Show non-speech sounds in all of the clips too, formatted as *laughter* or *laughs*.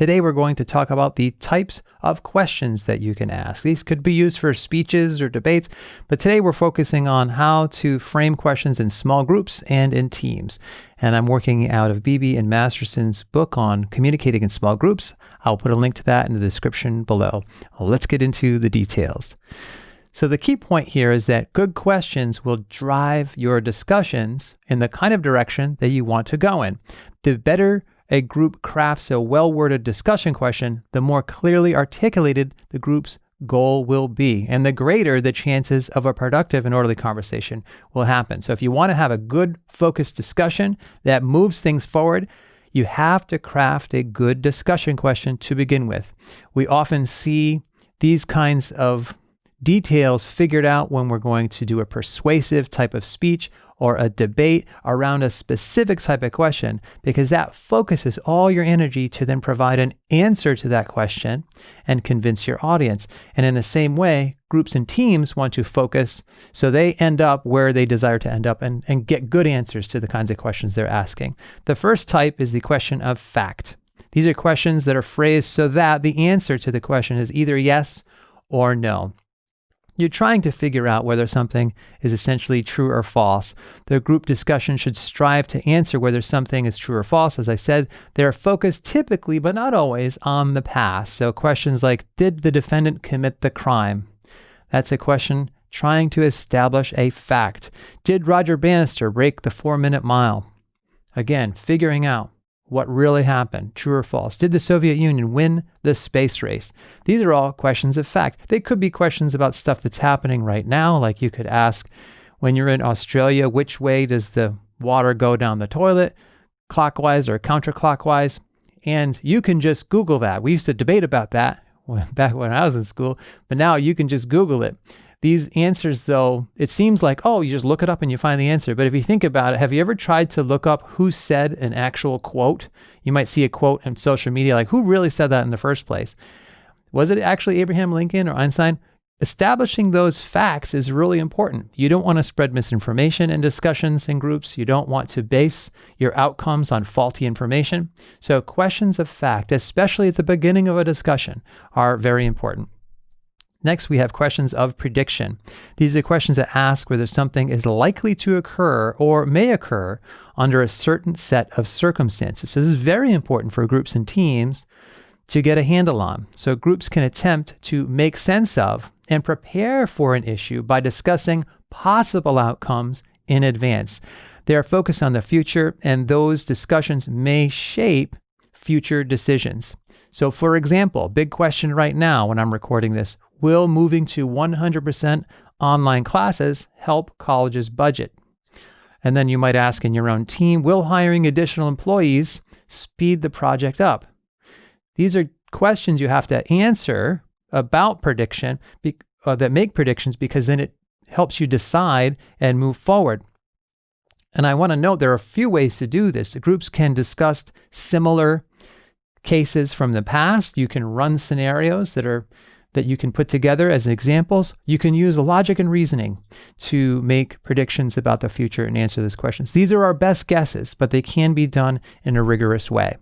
Today, we're going to talk about the types of questions that you can ask. These could be used for speeches or debates, but today we're focusing on how to frame questions in small groups and in teams. And I'm working out of Beebe and Masterson's book on communicating in small groups. I'll put a link to that in the description below. Let's get into the details. So, the key point here is that good questions will drive your discussions in the kind of direction that you want to go in. The better a group crafts a well worded discussion question, the more clearly articulated the group's goal will be, and the greater the chances of a productive and orderly conversation will happen. So, if you want to have a good, focused discussion that moves things forward, you have to craft a good discussion question to begin with. We often see these kinds of details figured out when we're going to do a persuasive type of speech or a debate around a specific type of question, because that focuses all your energy to then provide an answer to that question and convince your audience. And in the same way, groups and teams want to focus so they end up where they desire to end up and, and get good answers to the kinds of questions they're asking. The first type is the question of fact. These are questions that are phrased so that the answer to the question is either yes or no. You're trying to figure out whether something is essentially true or false. The group discussion should strive to answer whether something is true or false. As I said, they're focused typically, but not always, on the past. So questions like Did the defendant commit the crime? That's a question trying to establish a fact. Did Roger Bannister break the four minute mile? Again, figuring out what really happened, true or false? Did the Soviet Union win the space race? These are all questions of fact. They could be questions about stuff that's happening right now, like you could ask when you're in Australia, which way does the water go down the toilet, clockwise or counterclockwise? And you can just Google that. We used to debate about that *laughs* back when I was in school, but now you can just Google it. These answers, though, it seems like, oh, you just look it up and you find the answer. But if you think about it, have you ever tried to look up who said an actual quote? You might see a quote in social media, like, who really said that in the first place? Was it actually Abraham Lincoln or Einstein? Establishing those facts is really important. You don't want to spread misinformation in discussions in groups. You don't want to base your outcomes on faulty information. So, questions of fact, especially at the beginning of a discussion, are very important. Next, we have questions of prediction. These are questions that ask whether something is likely to occur or may occur under a certain set of circumstances. So, this is very important for groups and teams to get a handle on. So, groups can attempt to make sense of and prepare for an issue by discussing possible outcomes in advance. They are focused on the future, and those discussions may shape future decisions. So, for example, big question right now when I'm recording this Will moving to 100% online classes help colleges budget? And then you might ask in your own team, will hiring additional employees speed the project up? These are questions you have to answer about prediction uh, that make predictions because then it helps you decide and move forward. And I want to note there are a few ways to do this. The groups can discuss similar cases from the past. You can run scenarios that are that you can put together as examples. You can use logic and reasoning to make predictions about the future and answer these questions. These are our best guesses, but they can be done in a rigorous way.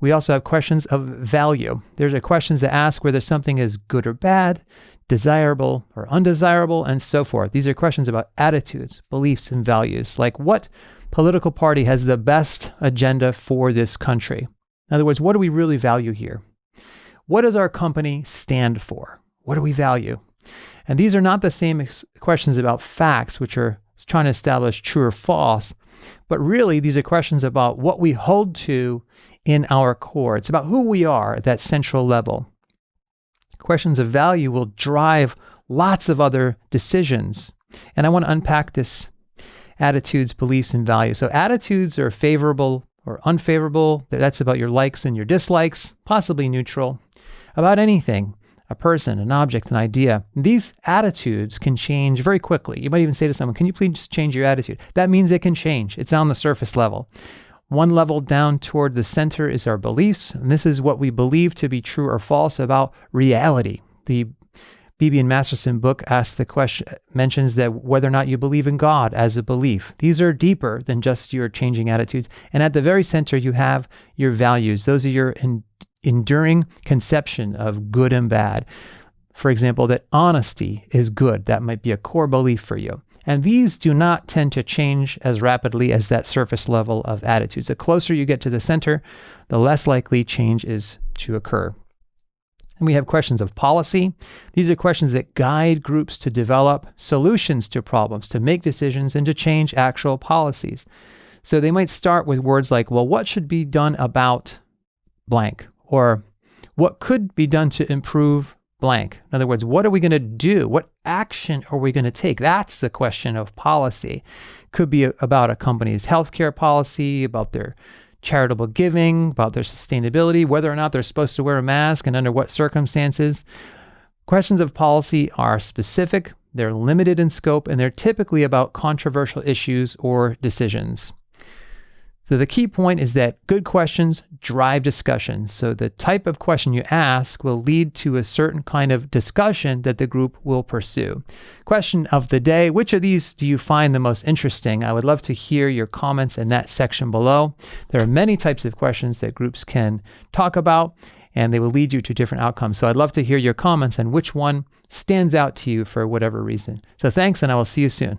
We also have questions of value. There's a questions that ask whether something is good or bad, desirable or undesirable, and so forth. These are questions about attitudes, beliefs, and values, like what political party has the best agenda for this country? In other words, what do we really value here? What does our company stand for? What do we value? And these are not the same questions about facts, which are trying to establish true or false, but really these are questions about what we hold to in our core. It's about who we are at that central level. Questions of value will drive lots of other decisions. And I want to unpack this attitudes, beliefs, and values. So, attitudes are favorable or unfavorable. That's about your likes and your dislikes, possibly neutral about anything a person, an object, an idea. These attitudes can change very quickly. You might even say to someone, Can you please just change your attitude? That means it can change, it's on the surface level. One level down toward the center is our beliefs, and this is what we believe to be true or false about reality, the Beebe and Masterson book asks the question mentions that whether or not you believe in God as a belief. These are deeper than just your changing attitudes. And at the very center, you have your values. Those are your en- enduring conception of good and bad. For example, that honesty is good. That might be a core belief for you. And these do not tend to change as rapidly as that surface level of attitudes. The closer you get to the center, the less likely change is to occur. And we have questions of policy. These are questions that guide groups to develop solutions to problems, to make decisions, and to change actual policies. So they might start with words like, well, what should be done about blank? Or what could be done to improve blank? In other words, what are we going to do? What action are we going to take? That's the question of policy. Could be about a company's healthcare policy, about their charitable giving, about their sustainability, whether or not they're supposed to wear a mask and under what circumstances. Questions of policy are specific, they're limited in scope, and they're typically about controversial issues or decisions. So the key point is that good questions drive discussion. So the type of question you ask will lead to a certain kind of discussion that the group will pursue. Question of the day, which of these do you find the most interesting? I would love to hear your comments in that section below. There are many types of questions that groups can talk about and they will lead you to different outcomes. So I'd love to hear your comments on which one stands out to you for whatever reason. So thanks and I will see you soon.